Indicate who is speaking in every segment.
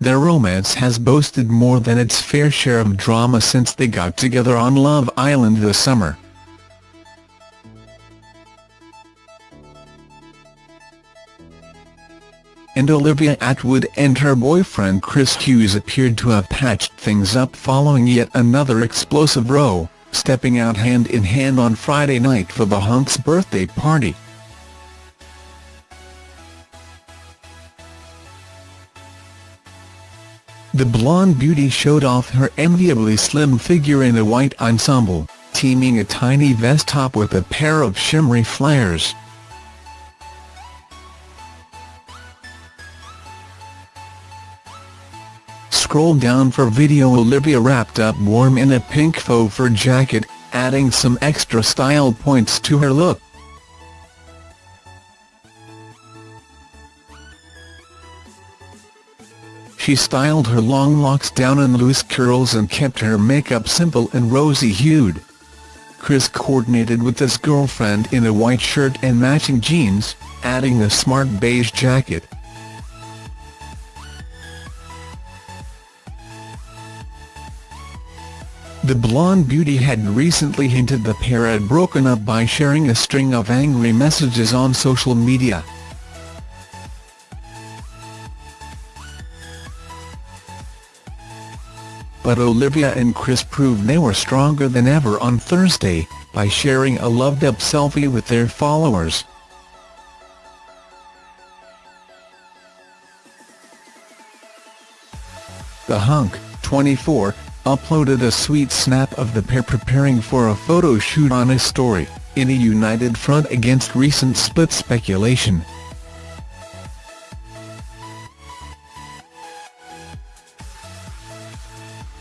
Speaker 1: their romance has boasted more than its fair share of drama since they got together on Love Island this summer. and Olivia Attwood and her boyfriend Chris Hughes appeared to have patched things up following yet another explosive row, stepping out hand-in-hand -hand on Friday night for the hunk's birthday party. The blonde beauty showed off her enviably slim figure in a white ensemble, teaming a tiny vest top with a pair of shimmery flares. scroll down for video Olivia wrapped up warm in a pink faux fur jacket, adding some extra style points to her look. She styled her long locks down in loose curls and kept her makeup simple and rosy-hued. Chris coordinated with his girlfriend in a white shirt and matching jeans, adding a smart beige jacket. The blonde beauty had recently hinted the pair had broken up by sharing a string of angry messages on social media. But Olivia and Chris proved they were stronger than ever on Thursday, by sharing a loved-up selfie with their followers. The hunk, 24, uploaded a sweet snap of the pair preparing for a photo shoot on his story, in a united front against recent split speculation.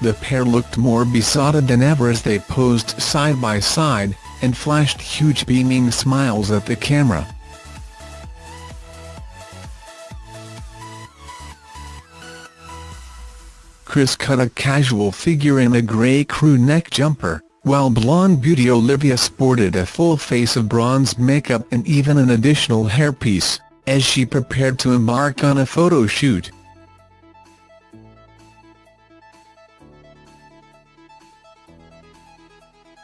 Speaker 1: The pair looked more besotted than ever as they posed side by side, and flashed huge beaming smiles at the camera. Chris cut a casual figure in a grey crew neck jumper, while blonde beauty Olivia sported a full face of bronze makeup and even an additional hairpiece, as she prepared to embark on a photo shoot.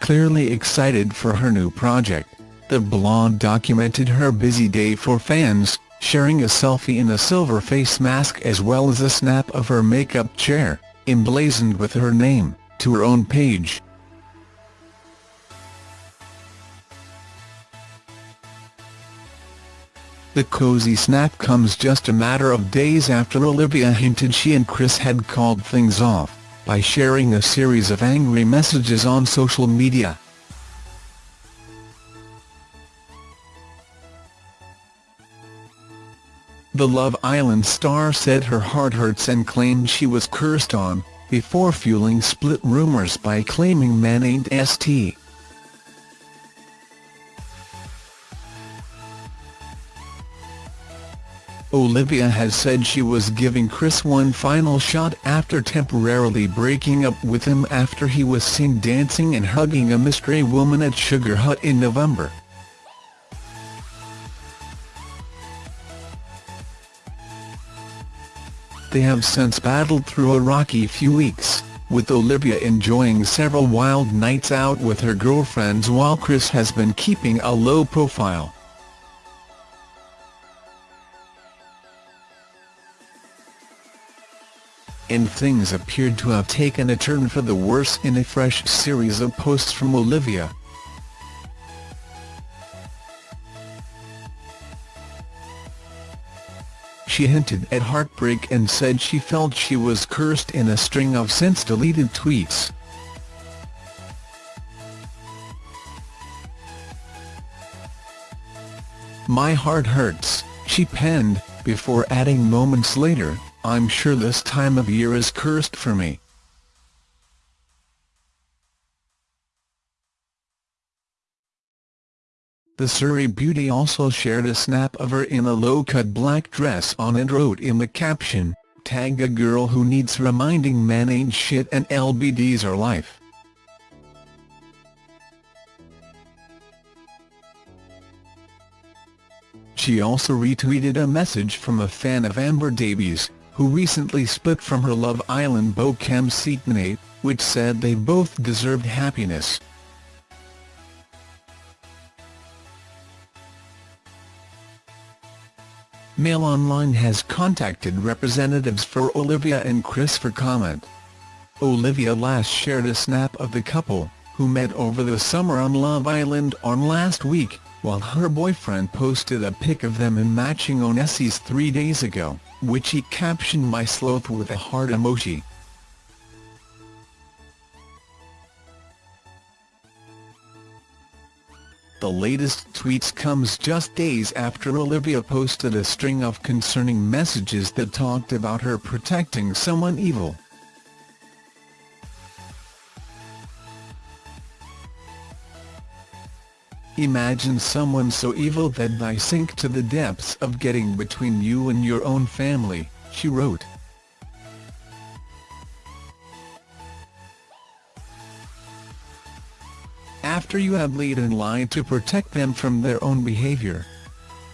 Speaker 1: Clearly excited for her new project, the blonde documented her busy day for fans, sharing a selfie in a silver face mask as well as a snap of her makeup chair, emblazoned with her name, to her own page. The cozy snap comes just a matter of days after Olivia hinted she and Chris had called things off, by sharing a series of angry messages on social media. The Love Island star said her heart hurts and claimed she was cursed on, before fueling split rumours by claiming man ain't St. Olivia has said she was giving Chris one final shot after temporarily breaking up with him after he was seen dancing and hugging a mystery woman at Sugar Hut in November. They have since battled through a rocky few weeks, with Olivia enjoying several wild nights out with her girlfriends while Chris has been keeping a low profile. And things appeared to have taken a turn for the worse in a fresh series of posts from Olivia. She hinted at heartbreak and said she felt she was cursed in a string of since-deleted tweets. My heart hurts, she penned, before adding moments later, I'm sure this time of year is cursed for me. The Surrey beauty also shared a snap of her in a low-cut black dress on and wrote in the caption, Tag a girl who needs reminding men ain't shit and LBDs are life. She also retweeted a message from a fan of Amber Davies, who recently split from her Love Island beau Kem Cetinay, which said they both deserved happiness. Mail Online has contacted representatives for Olivia and Chris for comment. Olivia last shared a snap of the couple, who met over the summer on Love Island on last week, while her boyfriend posted a pic of them in matching Onesies three days ago, which he captioned My Sloth with a heart emoji. The latest tweets comes just days after Olivia posted a string of concerning messages that talked about her protecting someone evil. Imagine someone so evil that they sink to the depths of getting between you and your own family, she wrote. After you have laid in line to protect them from their own behavior.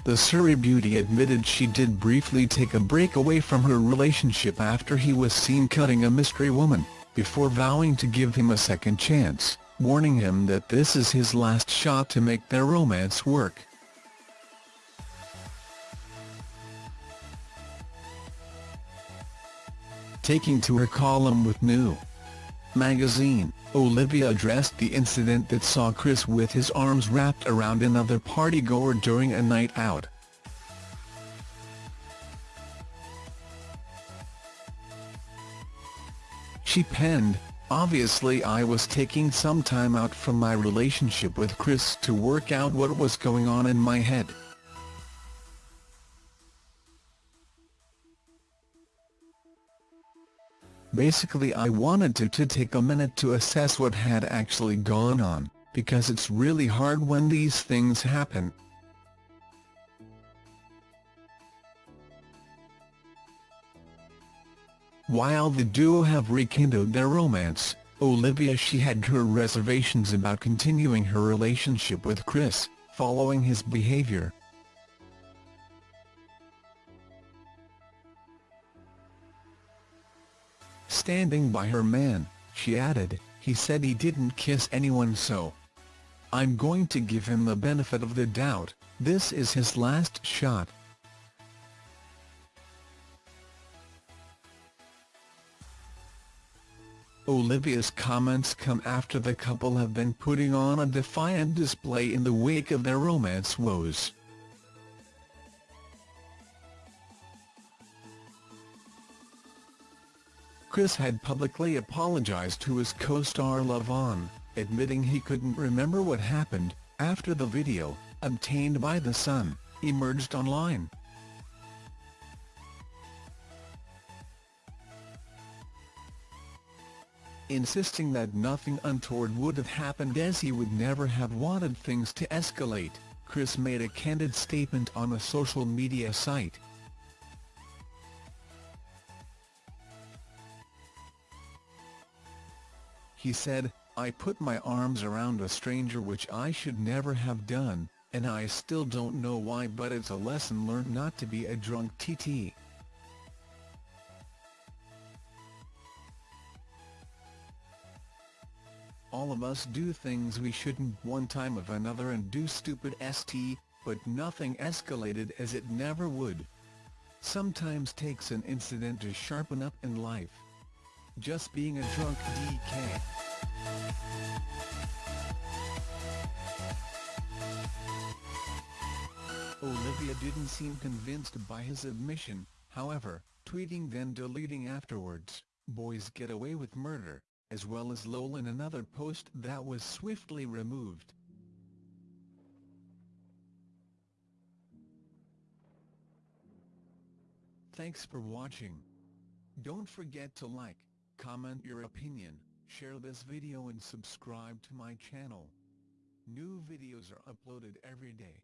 Speaker 1: The Surrey beauty admitted she did briefly take a break away from her relationship after he was seen cutting a mystery woman, before vowing to give him a second chance warning him that this is his last shot to make their romance work. Taking to her column with New magazine, Olivia addressed the incident that saw Chris with his arms wrapped around another partygoer during a night out. She penned, Obviously I was taking some time out from my relationship with Chris to work out what was going on in my head. Basically I wanted to, to take a minute to assess what had actually gone on, because it's really hard when these things happen. While the duo have rekindled their romance, Olivia she had her reservations about continuing her relationship with Chris, following his behavior. Standing by her man, she added, he said he didn't kiss anyone so. I'm going to give him the benefit of the doubt, this is his last shot. Olivia's comments come after the couple have been putting on a defiant display in the wake of their romance woes. Chris had publicly apologized to his co-star Lavon, admitting he couldn't remember what happened, after the video, obtained by The Sun, emerged online. Insisting that nothing untoward would have happened as he would never have wanted things to escalate, Chris made a candid statement on a social media site. He said, I put my arms around a stranger which I should never have done, and I still don't know why but it's a lesson learned not to be a drunk TT. Of us do things we shouldn't one time of another and do stupid st, but nothing escalated as it never would. Sometimes takes an incident to sharpen up in life. Just being a drunk DK. Olivia didn't seem convinced by his admission, however, tweeting then deleting afterwards, boys get away with murder as well as lol in another post that was swiftly removed. Thanks for watching. Don't forget to like, comment your opinion, share this video and subscribe to my channel. New videos are uploaded every day.